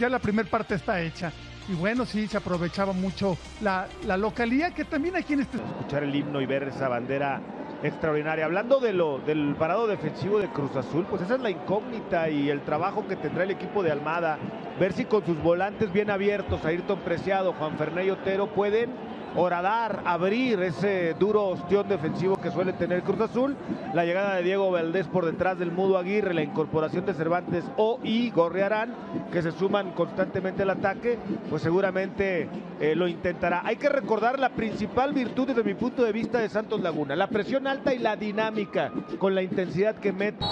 ya la primera parte está hecha. Y bueno, sí, se aprovechaba mucho la, la localidad que también aquí en este... Escuchar el himno y ver esa bandera extraordinaria. Hablando de lo, del parado defensivo de Cruz Azul, pues esa es la incógnita y el trabajo que tendrá el equipo de Almada. Ver si con sus volantes bien abiertos, Ayrton Preciado, Juan Fernández Otero, pueden horadar, abrir ese duro ostión defensivo que suele tener Cruz Azul. La llegada de Diego Valdés por detrás del Mudo Aguirre, la incorporación de Cervantes o y Gorriarán, que se suman constantemente al ataque, pues seguramente eh, lo intentará. Hay que recordar la principal virtud desde mi punto de vista de Santos Laguna, la presión alta y la dinámica con la intensidad que mete.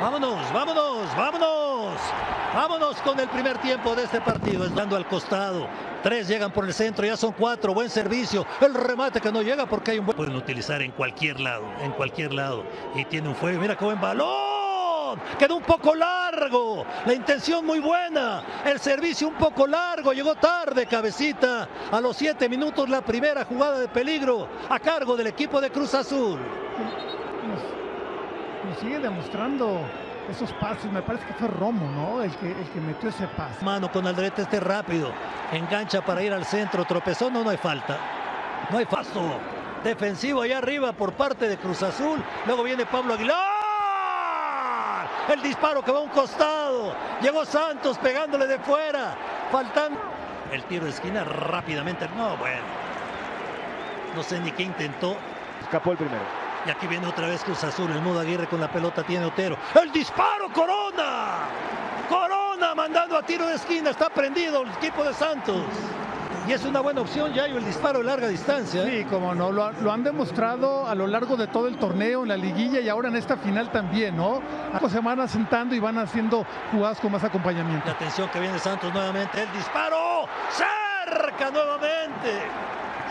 Vámonos, vámonos, vámonos. Vámonos con el primer tiempo de este partido. Es dando al costado. Tres llegan por el centro, ya son cuatro. Buen servicio. El remate que no llega porque hay un buen. Pueden utilizar en cualquier lado, en cualquier lado. Y tiene un fuego. Mira qué buen balón. Quedó un poco largo. La intención muy buena. El servicio un poco largo. Llegó tarde, cabecita. A los siete minutos la primera jugada de peligro a cargo del equipo de Cruz Azul. Nos sigue demostrando esos pases. Me parece que fue Romo, ¿no? El que, el que metió ese pase. Mano con Aldrete este rápido. Engancha para ir al centro. Tropezó. No, no hay falta. No hay paso. Defensivo allá arriba por parte de Cruz Azul. Luego viene Pablo Aguilar. El disparo que va a un costado. Llegó Santos pegándole de fuera. Faltando. El tiro de esquina rápidamente. No, bueno. No sé ni qué intentó. Escapó el primero. Y aquí viene otra vez Cruz Azul. El Mudo Aguirre con la pelota tiene Otero. El disparo, Corona. Corona mandando a tiro de esquina. Está prendido el equipo de Santos. Y es una buena opción, Yayo, el disparo de larga distancia. Sí, como no, lo, lo, han demostrado a lo largo de todo el torneo, en la liguilla y ahora en esta final también, ¿no? Se van asentando y van haciendo jugadas con más acompañamiento. La atención que viene Santos nuevamente, el disparo, cerca nuevamente.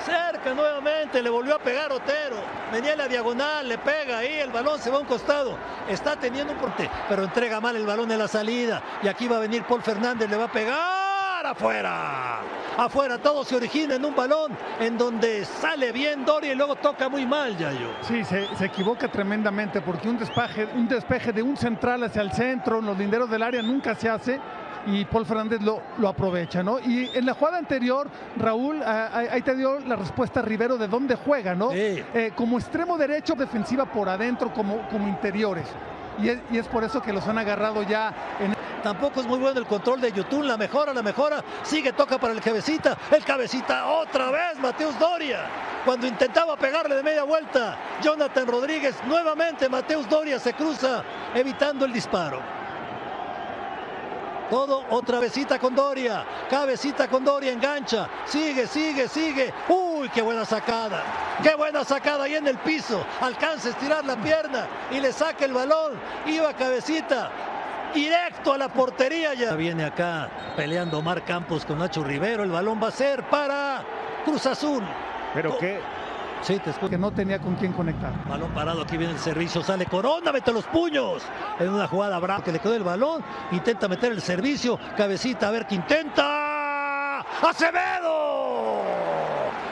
Cerca nuevamente, le volvió a pegar Otero. Venía en la diagonal, le pega ahí, el balón se va a un costado. Está teniendo un porte, pero entrega mal el balón en la salida. Y aquí va a venir Paul Fernández, le va a pegar afuera. Afuera, todo se origina en un balón en donde sale bien Doria y luego toca muy mal, Yayo. Sí, se, se equivoca tremendamente porque un despeje, un despeje de un central hacia el centro, en los linderos del área nunca se hace y Paul Fernández lo, lo, aprovecha, ¿no? Y en la jugada anterior, Raúl, ahí te dio la respuesta Rivero de dónde juega, ¿no? Sí. Eh, como extremo derecho, defensiva por adentro, como, como interiores. Y es, y es, por eso que los han agarrado ya en... Tampoco es muy bueno el control de YouTube, la mejora, la mejora, sigue, toca para el cabecita, el cabecita otra vez, Mateus Doria, cuando intentaba pegarle de media vuelta, Jonathan Rodríguez, nuevamente Mateus Doria se cruza, evitando el disparo. Todo otra besita con Doria. Cabecita con Doria, engancha. Sigue, sigue, sigue. Uy, qué buena sacada. Qué buena sacada ahí en el piso. Alcanza a estirar la pierna y le saca el balón. Iba cabecita. Directo a la portería ya. Viene acá peleando Omar Campos con Nacho Rivero. El balón va a ser para Cruz Azul. Pero qué, Sí, te escucho. Que no tenía con quién conectar. Balón parado, aquí viene el servicio, sale Corona, mete los puños. En una jugada brava que le quedó el balón, intenta meter el servicio, cabecita, a ver qué intenta. ¡Acevedo!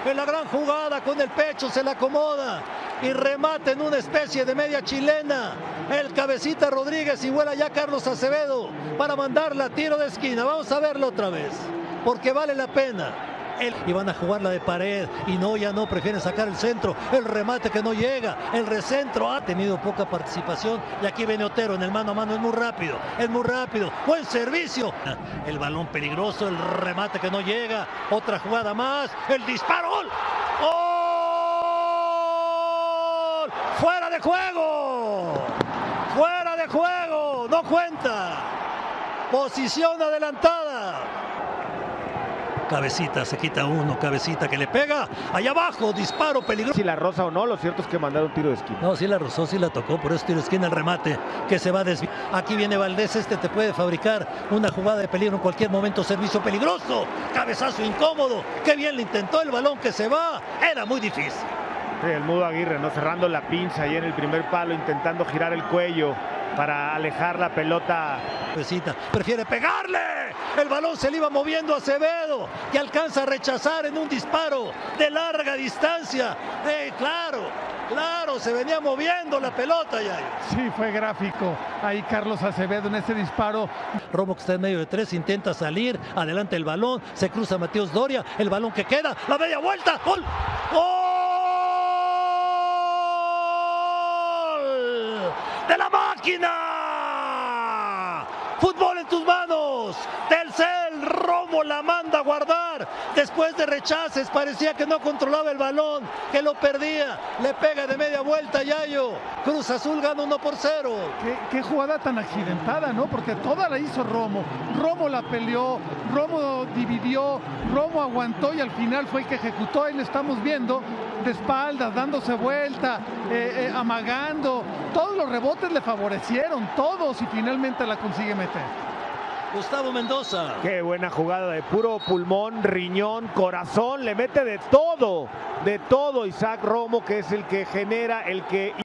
En la gran jugada con el pecho se la acomoda y remata en una especie de media chilena. El cabecita Rodríguez y vuela ya Carlos Acevedo para mandarla a tiro de esquina. Vamos a verlo otra vez, porque vale la pena. El, y van a jugar la de pared. Y no, ya no, prefieren sacar el centro, el remate que no llega, el recentro ha tenido poca participación. Y aquí viene Otero en el mano a mano, es muy rápido, es muy rápido, buen servicio, el balón peligroso, el remate que no llega, otra jugada más, el disparo, gol, gol, fuera de juego, fuera de juego, no cuenta, posición adelantada. Cabecita, se quita uno, cabecita que le pega. Allá abajo, disparo peligroso. Si la rosa o no, lo cierto es que mandaron tiro de esquina. No, sí la rozó, sí la tocó, por eso tiro de esquina el remate que se va a desviar. Aquí viene Valdés, este te puede fabricar una jugada de peligro en cualquier momento, servicio peligroso, cabezazo incómodo. Qué bien le intentó el balón que se va, era muy difícil. Sí, el Mudo Aguirre, ¿no? Cerrando la pinza ahí en el primer palo, intentando girar el cuello para alejar la pelota. Prefiere pegarle. El balón se le iba moviendo a Acevedo y alcanza a rechazar en un disparo de larga distancia. Eh, claro, Claro, se venía moviendo la pelota ya. Sí, fue gráfico. Ahí Carlos Acevedo en ese disparo. Romo que está en medio de tres, intenta salir, adelante el balón, se cruza Mateos Doria, el balón que queda, la media vuelta, gol, gol de la máquina. Fútbol en tus manos. Telcel, Romo la manda a guardar. Después de rechaces, parecía que no controlaba el balón, que lo perdía. Le pega de media vuelta Yayo. Cruz Azul gana 1 por 0. Qué, qué, jugada tan accidentada, ¿no? Porque toda la hizo Romo. Romo la peleó, Romo dividió, Romo aguantó y al final fue el que ejecutó. Ahí lo estamos viendo de espaldas, dándose vuelta, eh, eh, amagando. Todos los rebotes le favorecieron, todos y finalmente la consigue meter. Gustavo Mendoza. Qué buena jugada de puro pulmón, riñón, corazón, le mete de todo, de todo Isaac Romo, que es el que genera, el que